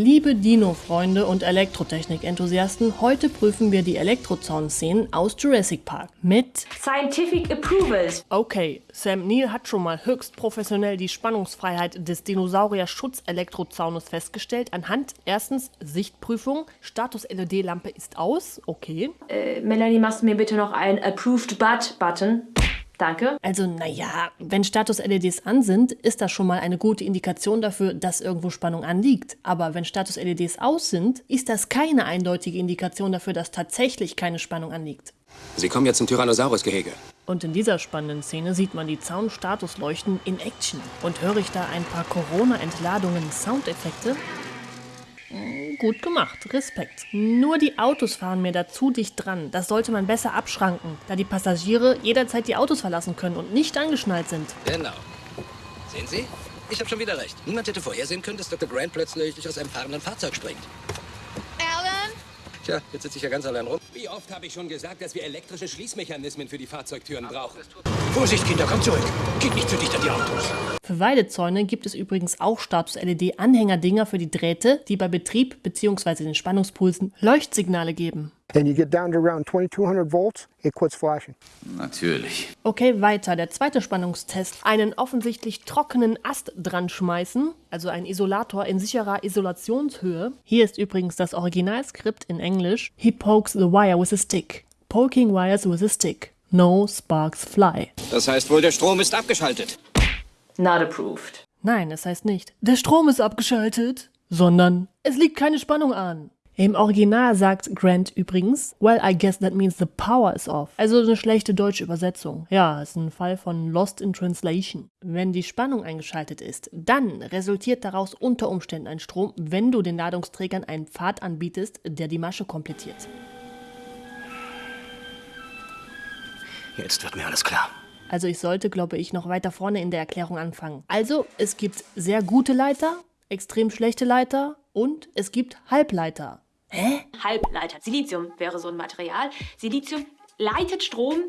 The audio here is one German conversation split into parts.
Liebe Dino-Freunde und Elektrotechnik-Enthusiasten, heute prüfen wir die Elektrozaun-Szenen aus Jurassic Park mit Scientific Approvals. Okay, Sam Neill hat schon mal höchst professionell die Spannungsfreiheit des Dinosaurier-Schutz-Elektrozaunes festgestellt anhand erstens Sichtprüfung, Status-LED-Lampe ist aus, okay. Äh, Melanie, machst du mir bitte noch ein Approved But-Button? Danke. Also naja, wenn Status-LEDs an sind, ist das schon mal eine gute Indikation dafür, dass irgendwo Spannung anliegt. Aber wenn Status-LEDs aus sind, ist das keine eindeutige Indikation dafür, dass tatsächlich keine Spannung anliegt. Sie kommen jetzt zum Tyrannosaurus-Gehege. Und in dieser spannenden Szene sieht man die Zaun-Statusleuchten in Action. Und höre ich da ein paar Corona-Entladungen Soundeffekte? Gut gemacht, Respekt. Nur die Autos fahren mir da zu dicht dran. Das sollte man besser abschranken, da die Passagiere jederzeit die Autos verlassen können und nicht angeschnallt sind. Genau. Sehen Sie? Ich habe schon wieder recht. Niemand hätte vorhersehen können, dass Dr. Grant plötzlich aus einem fahrenden Fahrzeug springt. Tja, jetzt sitze ich ja ganz allein rum. Wie oft habe ich schon gesagt, dass wir elektrische Schließmechanismen für die Fahrzeugtüren brauchen? Vorsicht, Kinder, kommt zurück. Geht nicht zu dicht an die Autos. Für Weidezäune gibt es übrigens auch Status-LED-Anhängerdinger für die Drähte, die bei Betrieb bzw. den Spannungspulsen Leuchtsignale geben. And you get down to around 2200 volts, it quits flashing. Natürlich. Okay, weiter. Der zweite Spannungstest. Einen offensichtlich trockenen Ast dran schmeißen, also ein Isolator in sicherer Isolationshöhe. Hier ist übrigens das Originalskript in Englisch. He pokes the wire with a stick. Poking wires with a stick. No sparks fly. Das heißt wohl, der Strom ist abgeschaltet. Not approved. Nein, es heißt nicht, der Strom ist abgeschaltet, sondern es liegt keine Spannung an. Im Original sagt Grant übrigens, well, I guess that means the power is off. Also eine schlechte deutsche Übersetzung. Ja, ist ein Fall von Lost in Translation. Wenn die Spannung eingeschaltet ist, dann resultiert daraus unter Umständen ein Strom, wenn du den Ladungsträgern einen Pfad anbietest, der die Masche komplettiert. Jetzt wird mir alles klar. Also ich sollte, glaube ich, noch weiter vorne in der Erklärung anfangen. Also, es gibt sehr gute Leiter, extrem schlechte Leiter und es gibt Halbleiter. Halbleiter. Silizium wäre so ein Material. Silizium leitet Strom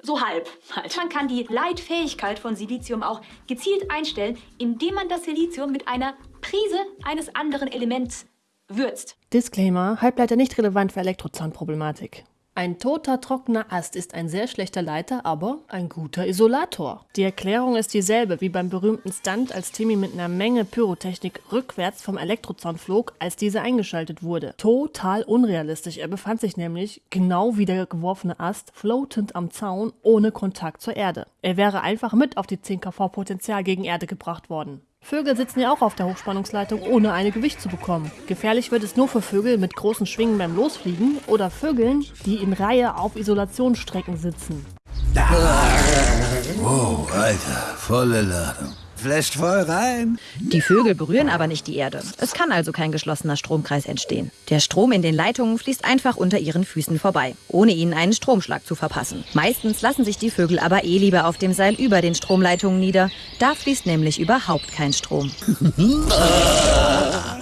so halb halt. Man kann die Leitfähigkeit von Silizium auch gezielt einstellen, indem man das Silizium mit einer Prise eines anderen Elements würzt. Disclaimer, Halbleiter nicht relevant für Elektrozaunproblematik. Ein toter, trockener Ast ist ein sehr schlechter Leiter, aber ein guter Isolator. Die Erklärung ist dieselbe wie beim berühmten Stunt, als Timmy mit einer Menge Pyrotechnik rückwärts vom Elektrozaun flog, als dieser eingeschaltet wurde. Total unrealistisch. Er befand sich nämlich, genau wie der geworfene Ast, floatend am Zaun, ohne Kontakt zur Erde. Er wäre einfach mit auf die 10 kV Potenzial gegen Erde gebracht worden. Vögel sitzen ja auch auf der Hochspannungsleitung, ohne eine Gewicht zu bekommen. Gefährlich wird es nur für Vögel mit großen Schwingen beim Losfliegen oder Vögeln, die in Reihe auf Isolationsstrecken sitzen. Oh, Alter, volle Ladung. Flasht voll rein. Die Vögel berühren aber nicht die Erde. Es kann also kein geschlossener Stromkreis entstehen. Der Strom in den Leitungen fließt einfach unter ihren Füßen vorbei, ohne ihnen einen Stromschlag zu verpassen. Meistens lassen sich die Vögel aber eh lieber auf dem Seil über den Stromleitungen nieder. Da fließt nämlich überhaupt kein Strom.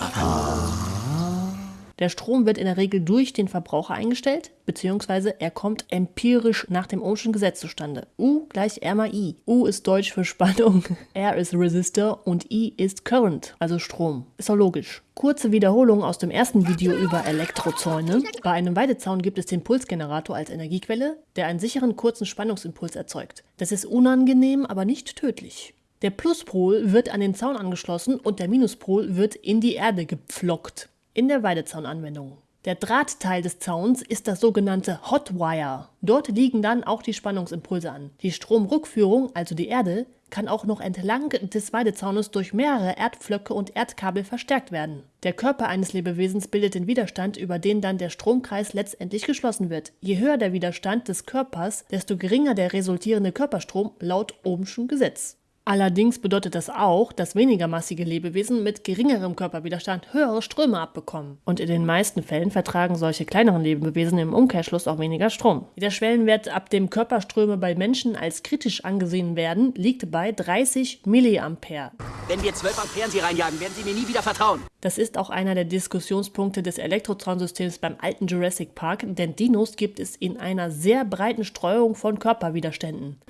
Der Strom wird in der Regel durch den Verbraucher eingestellt, beziehungsweise er kommt empirisch nach dem Ohmschen Gesetz zustande. U gleich R mal I. U ist Deutsch für Spannung, R ist Resistor und I ist Current, also Strom. Ist doch logisch. Kurze Wiederholung aus dem ersten Video über Elektrozäune. Bei einem Weidezaun gibt es den Pulsgenerator als Energiequelle, der einen sicheren kurzen Spannungsimpuls erzeugt. Das ist unangenehm, aber nicht tödlich. Der Pluspol wird an den Zaun angeschlossen und der Minuspol wird in die Erde gepflockt. In der Weidezaunanwendung. Der Drahtteil des Zauns ist das sogenannte Hotwire. Dort liegen dann auch die Spannungsimpulse an. Die Stromrückführung, also die Erde, kann auch noch entlang des Weidezaunes durch mehrere Erdpflöcke und Erdkabel verstärkt werden. Der Körper eines Lebewesens bildet den Widerstand, über den dann der Stromkreis letztendlich geschlossen wird. Je höher der Widerstand des Körpers, desto geringer der resultierende Körperstrom laut Ohmschen Gesetz. Allerdings bedeutet das auch, dass weniger massige Lebewesen mit geringerem Körperwiderstand höhere Ströme abbekommen. Und in den meisten Fällen vertragen solche kleineren Lebewesen im Umkehrschluss auch weniger Strom. Der Schwellenwert, ab dem Körperströme bei Menschen als kritisch angesehen werden, liegt bei 30 Milliampere. Wenn wir 12 Ampere Sie reinjagen, werden Sie mir nie wieder vertrauen. Das ist auch einer der Diskussionspunkte des Elektrozaunsystems beim alten Jurassic Park, denn Dinos gibt es in einer sehr breiten Streuung von Körperwiderständen.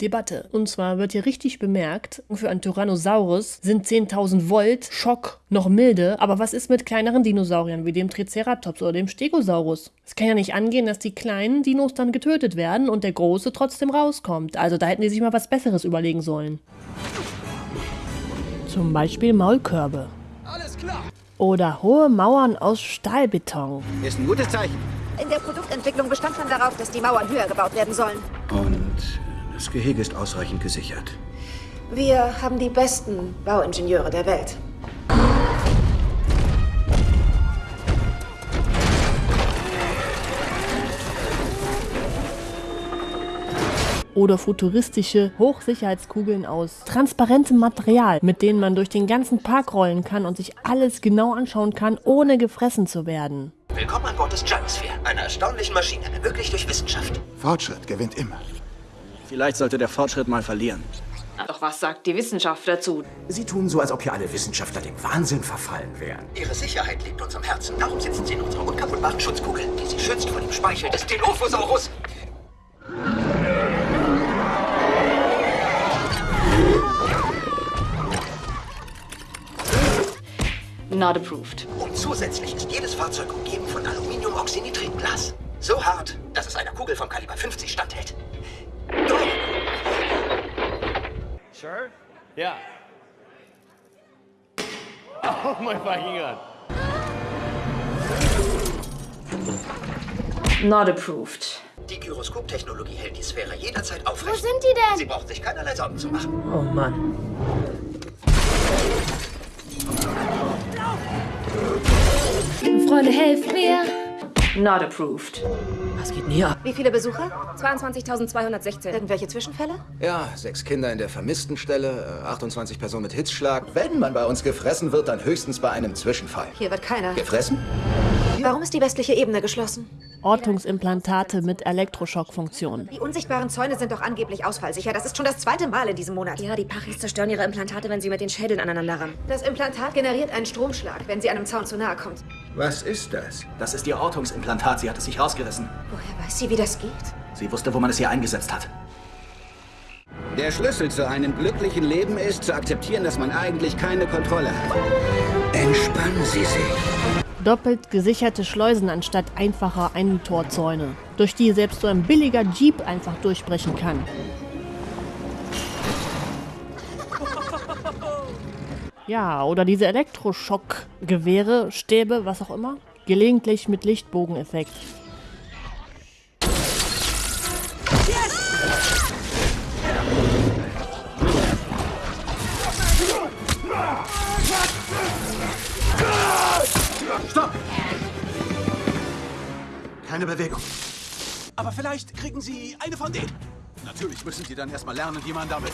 Debatte. Und zwar wird hier richtig bemerkt, für einen Tyrannosaurus sind 10.000 Volt Schock noch milde, aber was ist mit kleineren Dinosauriern wie dem Triceratops oder dem Stegosaurus? Es kann ja nicht angehen, dass die kleinen Dinos dann getötet werden und der große trotzdem rauskommt. Also da hätten die sich mal was Besseres überlegen sollen. Zum Beispiel Maulkörbe. Alles klar. Oder hohe Mauern aus Stahlbeton. Ist ein gutes Zeichen. In der Produktentwicklung bestand man darauf, dass die Mauern höher gebaut werden sollen. Und das Gehege ist ausreichend gesichert. Wir haben die besten Bauingenieure der Welt. oder futuristische Hochsicherheitskugeln aus transparentem Material, mit denen man durch den ganzen Park rollen kann und sich alles genau anschauen kann, ohne gefressen zu werden. Willkommen an Bord des Gyrosphere, einer erstaunlichen Maschine, ermöglicht durch Wissenschaft. Fortschritt gewinnt immer. Vielleicht sollte der Fortschritt mal verlieren. Doch was sagt die Wissenschaft dazu? Sie tun so, als ob hier alle Wissenschaftler dem Wahnsinn verfallen wären. Ihre Sicherheit liegt uns am Herzen. Darum sitzen Sie in unserer unkaputtbaren Schutzkugel, die Sie schützt vor dem Speichel des Dilophosaurus. Not approved. Und zusätzlich ist jedes Fahrzeug umgeben von Aluminiumoxynitritglas. So hart, dass es einer Kugel vom Kaliber 50 standhält. Sure? Yeah. Oh my fucking god. Not approved. Die Gyroskop-Technologie hält die Sphäre jederzeit aufrecht. Wo sind die denn? Sie braucht sich keinerlei Sorgen zu machen. Oh Mann. Freunde, helft mir! Not approved. Was geht denn hier ab? Wie viele Besucher? 22.216. Irgendwelche Zwischenfälle? Ja, sechs Kinder in der vermissten Stelle, äh, 28 Personen mit Hitzschlag. Wenn man bei uns gefressen wird, dann höchstens bei einem Zwischenfall. Hier wird keiner. Gefressen? Warum ist die westliche Ebene geschlossen? Ortungsimplantate mit Elektroschockfunktion. Die unsichtbaren Zäune sind doch angeblich ausfallsicher. Das ist schon das zweite Mal in diesem Monat. Ja, die Pachis zerstören ihre Implantate, wenn sie mit den Schädeln aneinander rammen. Das Implantat generiert einen Stromschlag, wenn sie einem Zaun zu nahe kommt. Was ist das? Das ist ihr Ortungsimplantat. Sie hat es sich rausgerissen. Woher weiß sie, wie das geht? Sie wusste, wo man es ihr eingesetzt hat. Der Schlüssel zu einem glücklichen Leben ist, zu akzeptieren, dass man eigentlich keine Kontrolle hat. Entspannen Sie sich. Doppelt gesicherte Schleusen anstatt einfacher Eintorzäune, durch die selbst so ein billiger Jeep einfach durchbrechen kann. Ja, oder diese Elektroschockgewehre, Stäbe, was auch immer. Gelegentlich mit Lichtbogeneffekt. Stopp! Keine Bewegung. Aber vielleicht kriegen Sie eine von denen. Natürlich müssen Sie dann erstmal lernen, wie man damit.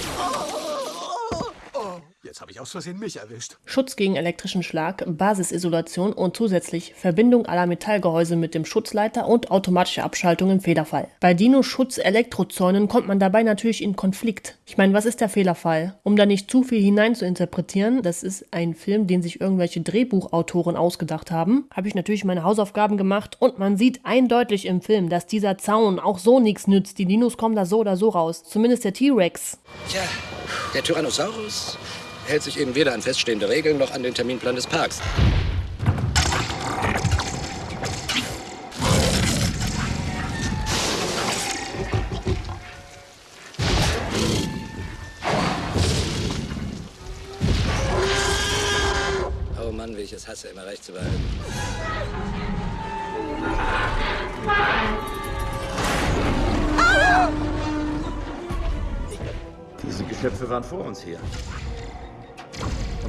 Oh, jetzt habe ich aus Versehen mich erwischt. Schutz gegen elektrischen Schlag, Basisisolation und zusätzlich Verbindung aller Metallgehäuse mit dem Schutzleiter und automatische Abschaltung im Fehlerfall. Bei Dino-Schutz-Elektrozäunen kommt man dabei natürlich in Konflikt. Ich meine, was ist der Fehlerfall? Um da nicht zu viel hinein zu interpretieren, das ist ein Film, den sich irgendwelche Drehbuchautoren ausgedacht haben, habe ich natürlich meine Hausaufgaben gemacht und man sieht eindeutig im Film, dass dieser Zaun auch so nichts nützt. Die Dinos kommen da so oder so raus. Zumindest der T-Rex. Tja, der Tyrannosaurus hält sich eben weder an feststehende Regeln noch an den Terminplan des Parks. Oh Mann, wie ich es hasse, immer recht zu behalten. Diese Geschöpfe waren vor uns hier.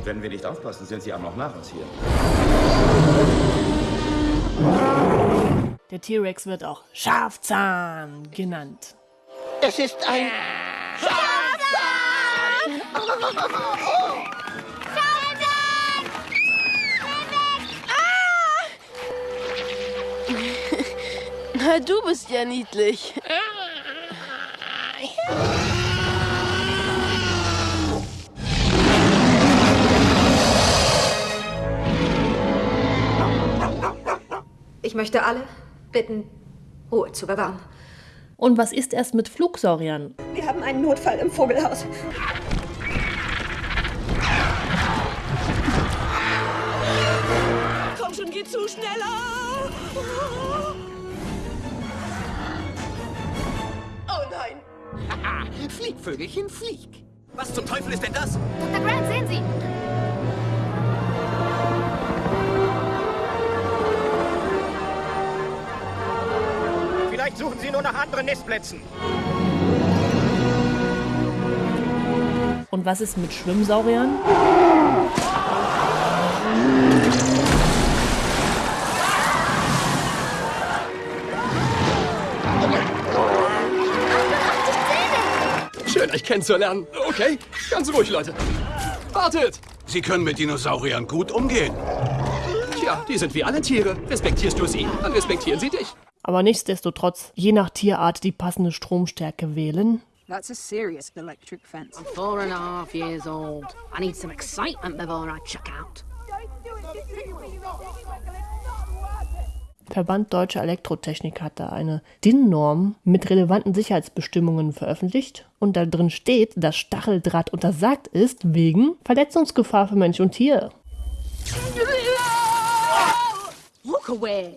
Und wenn wir nicht aufpassen, sind sie auch noch nach uns hier. Der T-Rex wird auch Schafzahn genannt. Es ist ein. Na, du bist ja niedlich. Ich möchte alle bitten, Ruhe zu bewahren. Und was ist erst mit Flugsauriern? Wir haben einen Notfall im Vogelhaus. Komm schon, geh zu schneller! Oh nein! flieg, Vögelchen, flieg. Was zum Teufel ist denn das? Dr. Grant, sehen Sie! Suchen Sie nur nach anderen Nistplätzen. Und was ist mit Schwimmsauriern? Schön, euch kennenzulernen. Okay, ganz ruhig, Leute. Wartet! Sie können mit Dinosauriern gut umgehen. Tja, die sind wie alle Tiere. Respektierst du sie, dann respektieren sie dich. Aber nichtsdestotrotz, je nach Tierart die passende Stromstärke wählen. That's a serious electric fence. I'm four and a half years old. I need some excitement before I check out. Verband Deutscher Elektrotechnik hat da eine DIN-Norm mit relevanten Sicherheitsbestimmungen veröffentlicht und da drin steht, dass Stacheldraht untersagt ist wegen Verletzungsgefahr für Mensch und Tier. Look away.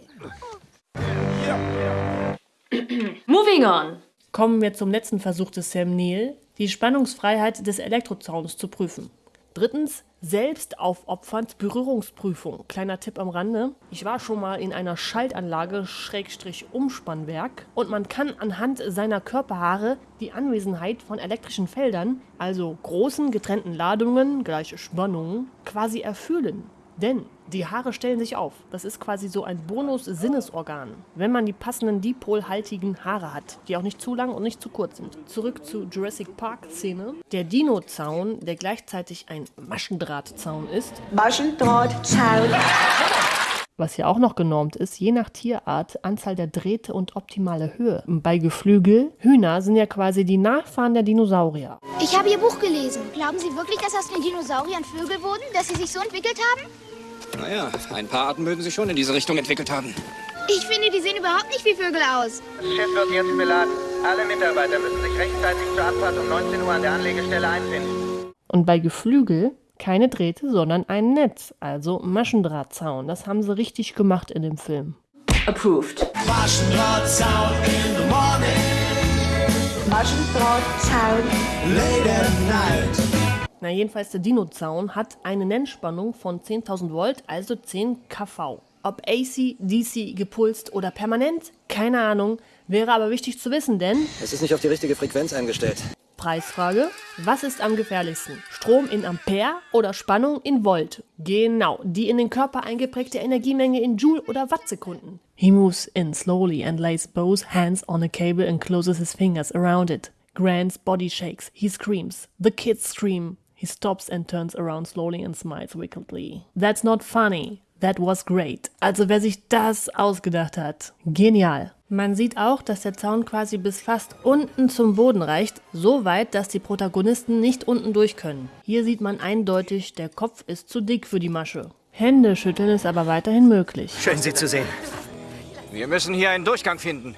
Moving on. Kommen wir zum letzten Versuch des Sam Neill, die Spannungsfreiheit des Elektrozauns zu prüfen. Drittens, selbstaufopfernd Berührungsprüfung. Kleiner Tipp am Rande. Ich war schon mal in einer Schaltanlage Schrägstrich Umspannwerk und man kann anhand seiner Körperhaare die Anwesenheit von elektrischen Feldern, also großen getrennten Ladungen, gleiche Spannungen, quasi erfühlen. Denn die Haare stellen sich auf. Das ist quasi so ein Bonus-Sinnesorgan, wenn man die passenden dipolhaltigen Haare hat, die auch nicht zu lang und nicht zu kurz sind. Zurück zur Jurassic Park-Szene. Der Dino-Zaun, der gleichzeitig ein Maschendrahtzaun ist. Maschendrahtzaun. Was hier auch noch genormt ist, je nach Tierart, Anzahl der Drähte und optimale Höhe. Bei Geflügel, Hühner sind ja quasi die Nachfahren der Dinosaurier. Ich habe Ihr Buch gelesen. Glauben Sie wirklich, dass aus den Dinosauriern Vögel wurden? Dass sie sich so entwickelt haben? Naja, ein paar Arten mögen sich schon in diese Richtung entwickelt haben. Ich finde, die sehen überhaupt nicht wie Vögel aus. Das Schiff wird jetzt beladen. Alle Mitarbeiter müssen sich rechtzeitig zur Abfahrt um 19 Uhr an der Anlegestelle einfinden. Und bei Geflügel keine Drähte, sondern ein Netz, also Maschendrahtzaun. Das haben sie richtig gemacht in dem Film. Approved. Maschendrahtzaun in the morning. Maschendrahtzaun. Late at night. Na jedenfalls der Dino-Zaun hat eine Nennspannung von 10.000 Volt, also 10 kV. Ob AC, DC, gepulst oder permanent, keine Ahnung, wäre aber wichtig zu wissen, denn Es ist nicht auf die richtige Frequenz eingestellt. Preisfrage, was ist am gefährlichsten? Strom in Ampere oder Spannung in Volt? Genau, die in den Körper eingeprägte Energiemenge in Joule oder Wattsekunden. He moves in slowly and lays both hands on a cable and closes his fingers around it. Grant's body shakes. He screams. The kids scream. He stops and turns around slowly and smiles wickedly. That's not funny. That was great. Also wer sich das ausgedacht hat. Genial. Man sieht auch, dass der Zaun quasi bis fast unten zum Boden reicht, so weit, dass die Protagonisten nicht unten durch können. Hier sieht man eindeutig, der Kopf ist zu dick für die Masche. Hände schütteln ist aber weiterhin möglich. Schön, Sie zu sehen. Wir müssen hier einen Durchgang finden.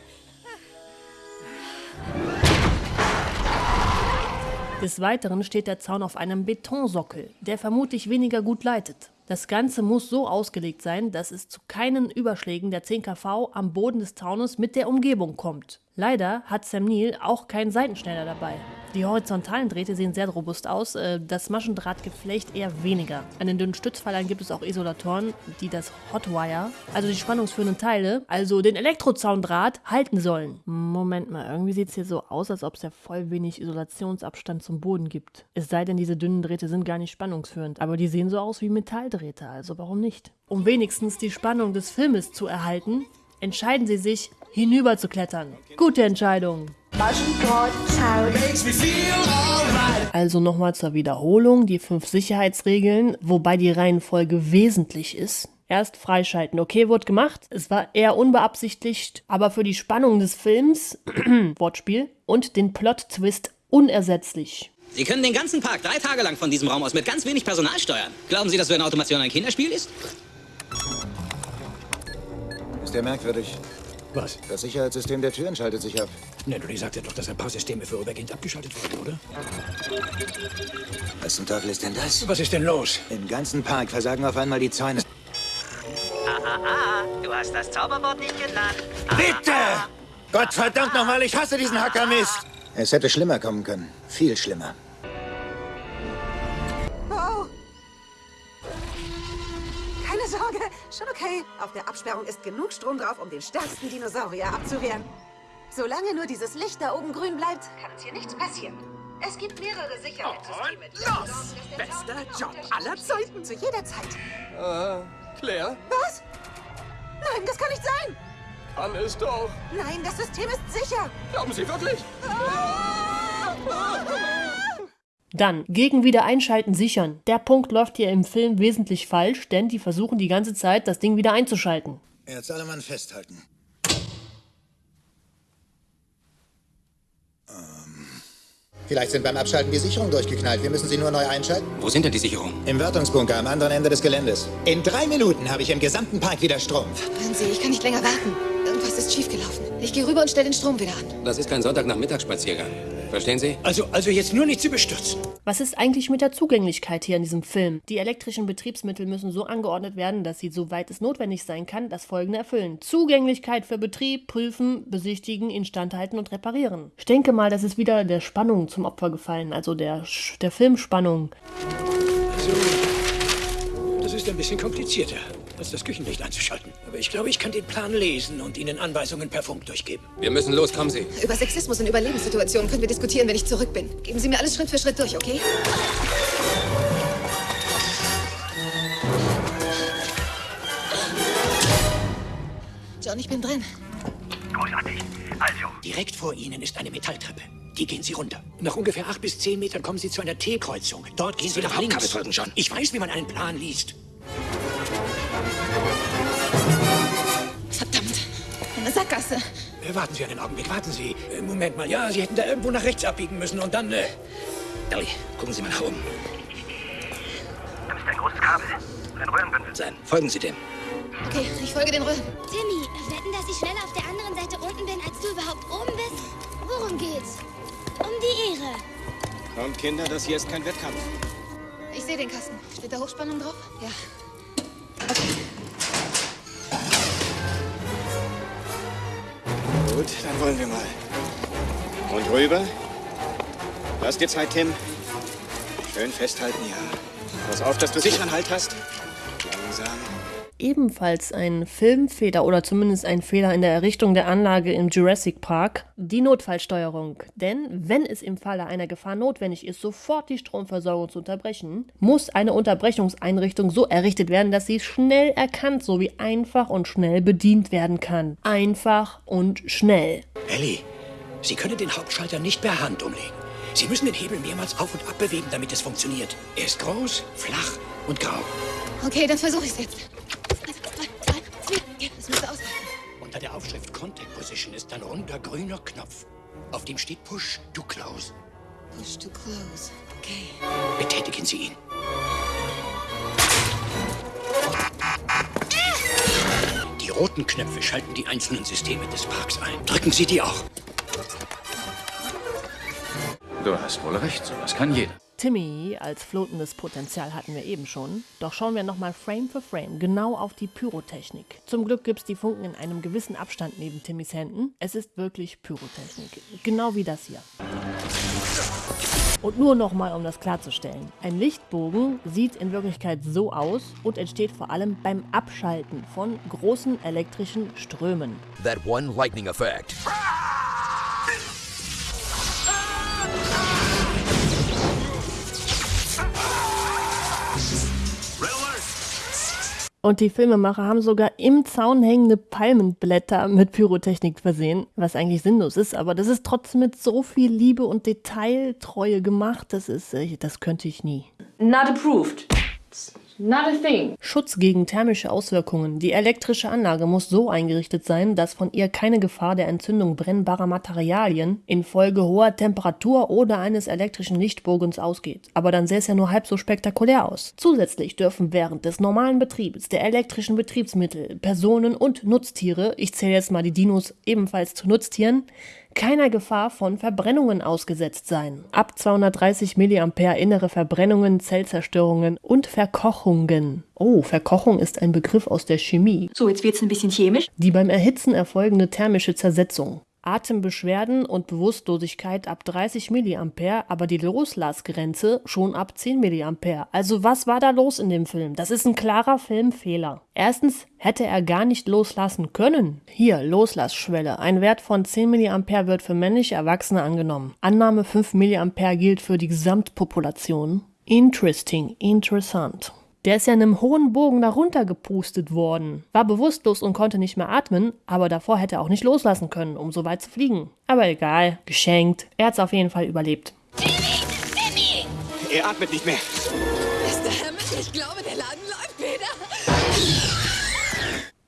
Des Weiteren steht der Zaun auf einem Betonsockel, der vermutlich weniger gut leitet. Das Ganze muss so ausgelegt sein, dass es zu keinen Überschlägen der 10 kV am Boden des Zaunes mit der Umgebung kommt. Leider hat Sam Neill auch keinen Seitenschneider dabei. Die horizontalen Drähte sehen sehr robust aus, äh, das Maschendrahtgeflecht eher weniger. An den dünnen Stützpfeilern gibt es auch Isolatoren, die das Hotwire, also die spannungsführenden Teile, also den Elektrozaundraht, halten sollen. Moment mal, irgendwie sieht es hier so aus, als ob es ja voll wenig Isolationsabstand zum Boden gibt. Es sei denn, diese dünnen Drähte sind gar nicht spannungsführend, aber die sehen so aus wie Metalldrähte, also warum nicht? Um wenigstens die Spannung des Filmes zu erhalten, entscheiden sie sich, hinüber zu klettern. Gute Entscheidung. Also nochmal zur Wiederholung, die fünf Sicherheitsregeln, wobei die Reihenfolge wesentlich ist. Erst freischalten. Okay, wurde gemacht. Es war eher unbeabsichtigt, aber für die Spannung des Films, Wortspiel, und den Plot-Twist unersetzlich. Sie können den ganzen Park drei Tage lang von diesem Raum aus mit ganz wenig Personal steuern. Glauben Sie, dass so eine Automation ein Kinderspiel ist? Ist ja merkwürdig. Was? Das Sicherheitssystem der Türen schaltet sich ab. Nedry sagte doch, dass ein paar Systeme vorübergehend abgeschaltet wurden, oder? Was zum Teufel ist denn das? Was ist denn los? Im ganzen Park versagen auf einmal die Zäune. Ah, ah, ah, du hast das Zauberwort nicht genannt. Bitte! Gott verdammt nochmal, ich hasse diesen Hackermist! Es hätte schlimmer kommen können. Viel schlimmer. Schon okay. Auf der Absperrung ist genug Strom drauf, um den stärksten Dinosaurier abzuwehren. Solange nur dieses Licht da oben grün bleibt, kann uns hier nichts passieren. Es gibt mehrere Sicherheitssysteme. Oh, los! Bester Job aller Zeiten. Zu jeder Zeit. Äh, Claire? Was? Nein, das kann nicht sein. Kann es doch. Nein, das System ist sicher. Glauben Sie wirklich? Dann, gegen Wiedereinschalten sichern. Der Punkt läuft hier im Film wesentlich falsch, denn die versuchen die ganze Zeit, das Ding wieder einzuschalten. Jetzt alle Mann festhalten. Ähm. Vielleicht sind beim Abschalten die Sicherungen durchgeknallt. Wir müssen sie nur neu einschalten. Wo sind denn die Sicherungen? Im Wartungsbunker am anderen Ende des Geländes. In drei Minuten habe ich im gesamten Park wieder Strom. Hören Sie, ich kann nicht länger warten. Irgendwas ist schiefgelaufen. Ich gehe rüber und stelle den Strom wieder an. Das ist kein Sonntagnachmittagsspaziergang. Verstehen Sie? Also, also jetzt nur nicht zu bestürzen. Was ist eigentlich mit der Zugänglichkeit hier in diesem Film? Die elektrischen Betriebsmittel müssen so angeordnet werden, dass sie, soweit es notwendig sein kann, das folgende erfüllen. Zugänglichkeit für Betrieb, prüfen, besichtigen, instandhalten und reparieren. Ich denke mal, das ist wieder der Spannung zum Opfer gefallen, also der, der Filmspannung. Also, das ist ein bisschen komplizierter, als das Küchenlicht einzuschalten. Aber ich glaube, ich kann den Plan lesen und Ihnen Anweisungen per Funk durchgeben. Wir müssen los, kommen Sie. Über Sexismus und Überlebenssituationen können wir diskutieren, wenn ich zurück bin. Geben Sie mir alles Schritt für Schritt durch, okay? John, ich bin drin. Großartig. Also, direkt vor Ihnen ist eine Metalltreppe. Die gehen Sie runter. Nach ungefähr acht bis zehn Metern kommen Sie zu einer T-Kreuzung. Dort gehen Sie nach links. Folgen, John. Ich weiß, wie man einen Plan liest. Sackgasse. Äh, warten Sie einen Augenblick, warten Sie. Äh, Moment mal, ja, Sie hätten da irgendwo nach rechts abbiegen müssen und dann... Äh... Ellie, gucken Sie mal nach oben. Da ist ein großes Kabel. Ein Röhrenbündel. Sein. Folgen Sie dem. Okay, ich folge den Röhren. Timmy, wetten, dass ich schneller auf der anderen Seite unten bin, als du überhaupt oben bist? Worum geht's? Um die Ehre. Kommt, Kinder, das hier ist kein Wettkampf. Ich sehe den Kasten. Steht da Hochspannung drauf? Ja. Gut, dann wollen wir mal. Und rüber. Lass dir Zeit, Tim. Schön festhalten, ja. Pass auf, dass du sicheren Halt hast. Ebenfalls ein Filmfehler oder zumindest ein Fehler in der Errichtung der Anlage im Jurassic Park, die Notfallsteuerung. Denn wenn es im Falle einer Gefahr notwendig ist, sofort die Stromversorgung zu unterbrechen, muss eine Unterbrechungseinrichtung so errichtet werden, dass sie schnell erkannt sowie einfach und schnell bedient werden kann. Einfach und schnell. Ellie, Sie können den Hauptschalter nicht per Hand umlegen. Sie müssen den Hebel mehrmals auf und ab bewegen, damit es funktioniert. Er ist groß, flach und grau. Okay, dann versuche ich es jetzt. Das müsste ausreichen. Unter der Aufschrift Contact Position ist ein runder grüner Knopf. Auf dem steht Push to Close. Push to close. Okay. Betätigen Sie ihn. Die roten Knöpfe schalten die einzelnen Systeme des Parks ein. Drücken Sie die auch. Du hast wohl recht, sowas kann jeder. Timmy als flotendes Potenzial hatten wir eben schon. Doch schauen wir nochmal Frame für Frame genau auf die Pyrotechnik. Zum Glück gibt es die Funken in einem gewissen Abstand neben Timmys Händen. Es ist wirklich Pyrotechnik. Genau wie das hier. Und nur nochmal, um das klarzustellen. Ein Lichtbogen sieht in Wirklichkeit so aus und entsteht vor allem beim Abschalten von großen elektrischen Strömen. That one lightning effect. Und die Filmemacher haben sogar im Zaun hängende Palmenblätter mit Pyrotechnik versehen, was eigentlich sinnlos ist, aber das ist trotzdem mit so viel Liebe und Detailtreue gemacht, das ist, äh, das könnte ich nie. Not approved. Schutz gegen thermische Auswirkungen. Die elektrische Anlage muss so eingerichtet sein, dass von ihr keine Gefahr der Entzündung brennbarer Materialien infolge hoher Temperatur oder eines elektrischen Lichtbogens ausgeht. Aber dann sähe es ja nur halb so spektakulär aus. Zusätzlich dürfen während des normalen Betriebs der elektrischen Betriebsmittel Personen und Nutztiere, ich zähle jetzt mal die Dinos ebenfalls zu Nutztieren, keiner Gefahr von Verbrennungen ausgesetzt sein. Ab 230 mA innere Verbrennungen, Zellzerstörungen und Verkochungen. Oh, Verkochung ist ein Begriff aus der Chemie. So, jetzt wird's ein bisschen chemisch. Die beim Erhitzen erfolgende thermische Zersetzung. Atembeschwerden und Bewusstlosigkeit ab 30 mA, aber die Loslassgrenze schon ab 10 mA. Also was war da los in dem Film? Das ist ein klarer Filmfehler. Erstens hätte er gar nicht loslassen können. Hier, Loslassschwelle. Ein Wert von 10 mA wird für männliche Erwachsene angenommen. Annahme 5 mA gilt für die Gesamtpopulation. Interesting, interessant. Der ist ja in einem hohen Bogen darunter gepustet worden. War bewusstlos und konnte nicht mehr atmen, aber davor hätte er auch nicht loslassen können, um so weit zu fliegen. Aber egal, geschenkt. Er hat's auf jeden Fall überlebt. Er atmet nicht mehr. Mr. Hammond, ich glaube, der Laden läuft wieder.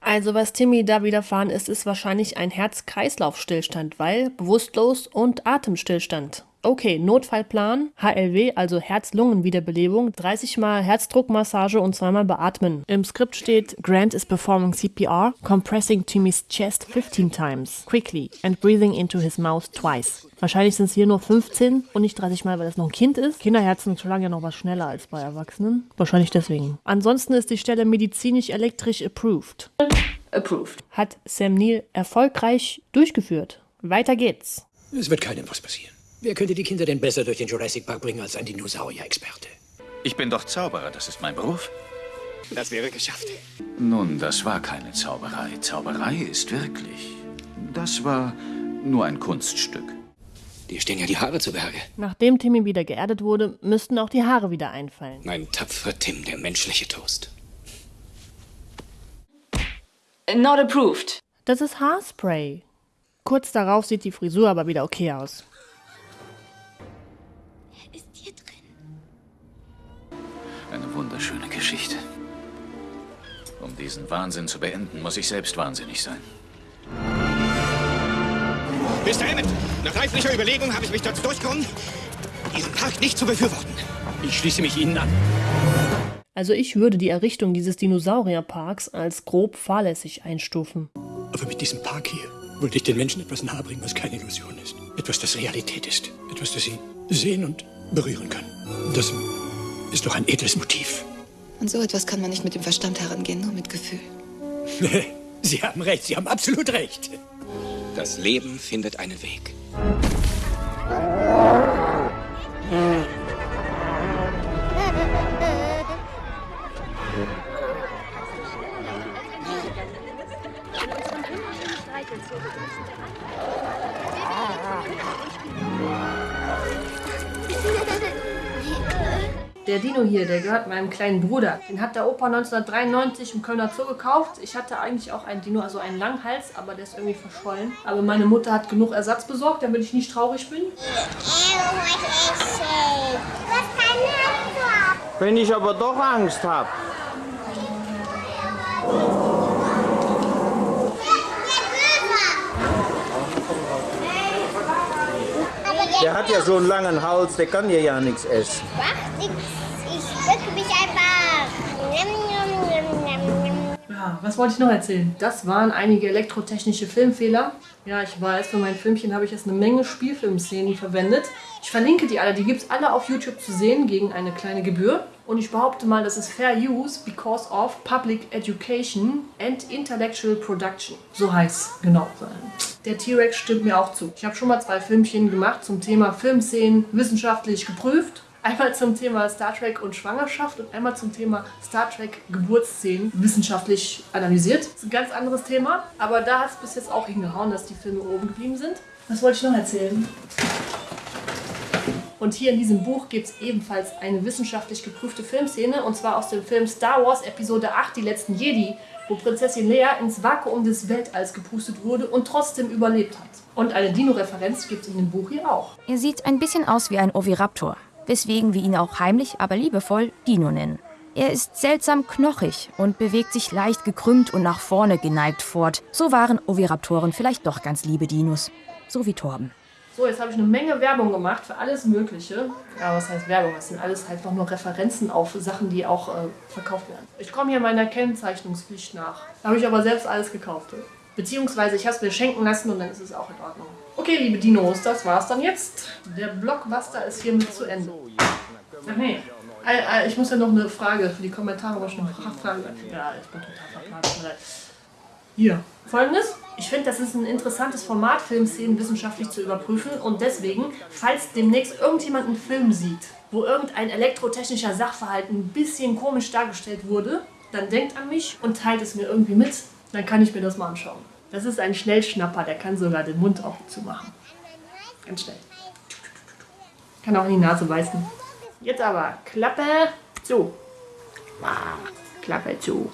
Also was Timmy da widerfahren ist, ist wahrscheinlich ein Herz-Kreislauf-Stillstand, weil bewusstlos und Atemstillstand. Okay, Notfallplan, HLW, also Herz-Lungen-Wiederbelebung, 30 mal Herzdruckmassage und zweimal beatmen. Im Skript steht, Grant is performing CPR, compressing Timmy's chest 15 times, quickly, and breathing into his mouth twice. Wahrscheinlich sind es hier nur 15 und nicht 30 Mal, weil das noch ein Kind ist. Kinderherzen schlagen ja noch was schneller als bei Erwachsenen. Wahrscheinlich deswegen. Ansonsten ist die Stelle medizinisch elektrisch approved. Approved. Hat Sam Neill erfolgreich durchgeführt. Weiter geht's. Es wird keinem was passieren. Wer könnte die Kinder denn besser durch den Jurassic Park bringen als ein Dinosaurier-Experte? Ich bin doch Zauberer, das ist mein Beruf. Das wäre geschafft. Nun, das war keine Zauberei. Zauberei ist wirklich. Das war nur ein Kunststück. Dir stehen ja die Haare zu Berge. Nachdem Timmy wieder geerdet wurde, müssten auch die Haare wieder einfallen. Mein tapferer Tim, der menschliche Toast. Not approved. Das ist Haarspray. Kurz darauf sieht die Frisur aber wieder okay aus. Diesen Wahnsinn zu beenden, muss ich selbst wahnsinnig sein. Mr. Hammond, nach reiflicher Überlegung habe ich mich dazu durchgekommen, diesen Park nicht zu befürworten. Ich schließe mich Ihnen an. Also ich würde die Errichtung dieses Dinosaurierparks als grob fahrlässig einstufen. Aber mit diesem Park hier wollte ich den Menschen etwas nahebringen, was keine Illusion ist. Etwas, das Realität ist. Etwas, das sie sehen und berühren können. Das ist doch ein edles Motiv. Und so etwas kann man nicht mit dem Verstand herangehen, nur mit Gefühl. Sie haben recht, Sie haben absolut recht. Das Leben findet einen Weg. Der Dino hier, der gehört meinem kleinen Bruder. Den hat der Opa 1993 im Kölner Zoo gekauft. Ich hatte eigentlich auch einen Dino, also einen Langhals, aber der ist irgendwie verschollen. Aber meine Mutter hat genug Ersatz besorgt, damit ich nicht traurig bin. Wenn ich aber doch Angst habe. Der hat ja so einen langen Hals, der kann dir ja nichts essen. Wach, ich, ich mich einfach. Ja, was wollte ich noch erzählen? Das waren einige elektrotechnische Filmfehler. Ja, ich weiß, für mein Filmchen habe ich jetzt eine Menge Spielfilmszenen verwendet. Ich verlinke die alle, die gibt es alle auf YouTube zu sehen gegen eine kleine Gebühr. Und ich behaupte mal, das ist Fair Use because of Public Education and Intellectual Production. So heißt genau. Der T-Rex stimmt mir auch zu. Ich habe schon mal zwei Filmchen gemacht zum Thema Filmszenen wissenschaftlich geprüft. Einmal zum Thema Star Trek und Schwangerschaft und einmal zum Thema Star Trek Geburtsszenen wissenschaftlich analysiert. Das ist ein ganz anderes Thema, aber da hat es bis jetzt auch hingehauen, dass die Filme oben geblieben sind. Was wollte ich noch erzählen? Und hier in diesem Buch gibt es ebenfalls eine wissenschaftlich geprüfte Filmszene, und zwar aus dem Film Star Wars Episode 8, Die letzten Jedi, wo Prinzessin Leia ins Vakuum des Weltalls gepustet wurde und trotzdem überlebt hat. Und eine Dino-Referenz gibt es in dem Buch hier auch. Er sieht ein bisschen aus wie ein Oviraptor, weswegen wir ihn auch heimlich, aber liebevoll Dino nennen. Er ist seltsam knochig und bewegt sich leicht gekrümmt und nach vorne geneigt fort. So waren Oviraptoren vielleicht doch ganz liebe Dinos. So wie Torben. So, jetzt habe ich eine Menge Werbung gemacht für alles Mögliche. Ja, was heißt Werbung? Das sind alles halt noch nur Referenzen auf Sachen, die auch äh, verkauft werden. Ich komme hier meiner Kennzeichnungspflicht nach. Habe ich aber selbst alles gekauft. Beziehungsweise ich habe es mir schenken lassen und dann ist es auch in Ordnung. Okay, liebe Dinos, das war's dann jetzt. Der Blockbuster ist hiermit zu Ende. Ach nee, äh, äh, ich muss ja noch eine Frage für die Kommentare, aber schon eine Frage. Ja, ich bin total verplant. Hier. Folgendes. Ich finde, das ist ein interessantes Format, Filmszenen wissenschaftlich zu überprüfen. Und deswegen, falls demnächst irgendjemand einen Film sieht, wo irgendein elektrotechnischer Sachverhalt ein bisschen komisch dargestellt wurde, dann denkt an mich und teilt es mir irgendwie mit. Dann kann ich mir das mal anschauen. Das ist ein Schnellschnapper, der kann sogar den Mund auch zumachen. Ganz schnell. Kann auch in die Nase beißen. Jetzt aber Klappe zu. Klappe zu.